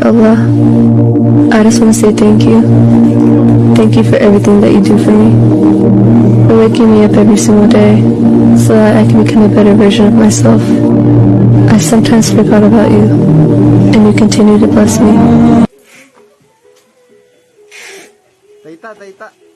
Allah, I just want to say thank you. Thank you for everything that you do for me. For waking me up every single day so that I can become a better version of myself. I sometimes forgot about you, and you continue to bless me. Taita, taita.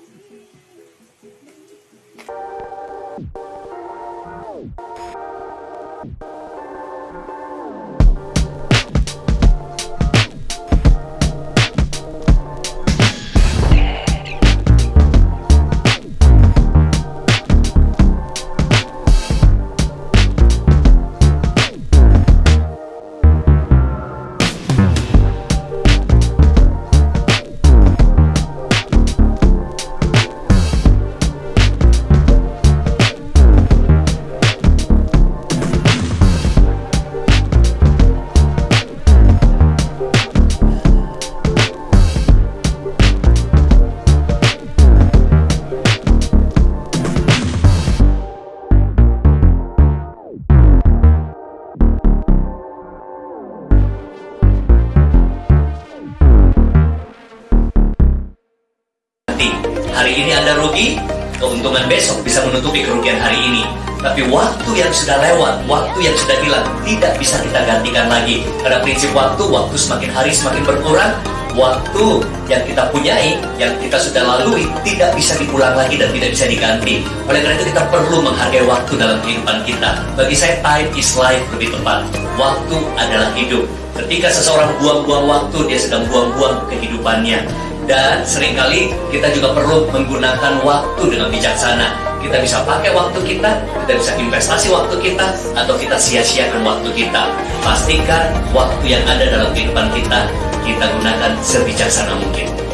Nanti. Hari ini Anda rugi, keuntungan besok bisa menutupi kerugian hari ini. Tapi waktu yang sudah lewat, waktu yang sudah hilang, tidak bisa kita gantikan lagi. Karena prinsip waktu, waktu semakin hari semakin berkurang, waktu yang kita punyai, yang kita sudah lalui, tidak bisa diulang lagi dan tidak bisa diganti. Oleh karena itu kita perlu menghargai waktu dalam kehidupan kita. Bagi saya, time is life lebih tepat. Waktu adalah hidup. Ketika seseorang buang-buang waktu, dia sedang buang-buang kehidupannya. Dan sering kali kita juga perlu menggunakan waktu dengan bijaksana. Kita bisa pakai waktu kita, kita bisa investasi waktu kita, atau kita sia-siakan waktu kita. Pastikan waktu yang ada dalam kehidupan kita, kita gunakan sebijaksana mungkin.